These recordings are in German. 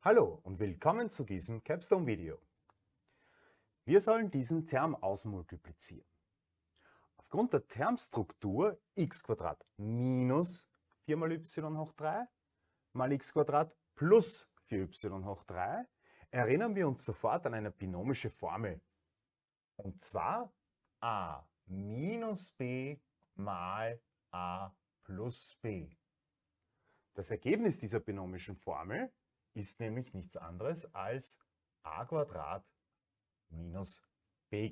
Hallo und willkommen zu diesem Capstone-Video. Wir sollen diesen Term ausmultiplizieren. Aufgrund der Termstruktur x minus 4 mal y hoch 3 mal x plus 4y hoch 3 erinnern wir uns sofort an eine binomische Formel. Und zwar a minus b mal a plus b. Das Ergebnis dieser binomischen Formel ist nämlich nichts anderes als a minus b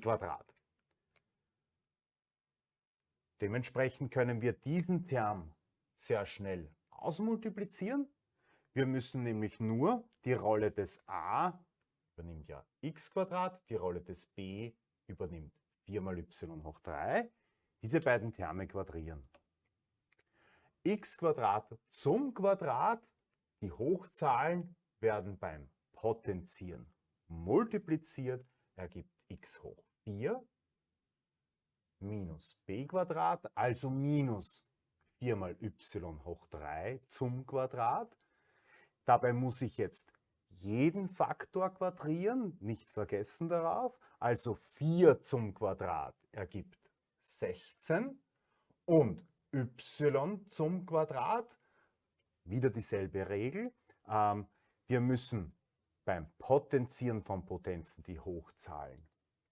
Dementsprechend können wir diesen Term sehr schnell ausmultiplizieren. Wir müssen nämlich nur die Rolle des a übernimmt ja x die Rolle des b übernimmt 4 mal y hoch 3, diese beiden Terme quadrieren. x zum Quadrat, die Hochzahlen werden beim Potenzieren multipliziert, ergibt x hoch 4 minus b Quadrat, also minus 4 mal y hoch 3 zum Quadrat. Dabei muss ich jetzt jeden Faktor quadrieren, nicht vergessen darauf. Also 4 zum Quadrat ergibt 16 und y zum Quadrat, wieder dieselbe Regel. Ähm, wir müssen beim Potenzieren von Potenzen die Hochzahlen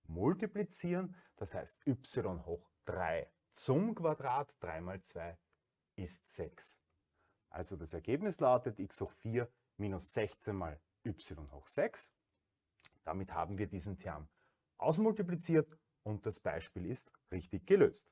multiplizieren. Das heißt y hoch 3 zum Quadrat, 3 mal 2 ist 6. Also das Ergebnis lautet x hoch 4 minus 16 mal y hoch 6. Damit haben wir diesen Term ausmultipliziert und das Beispiel ist richtig gelöst.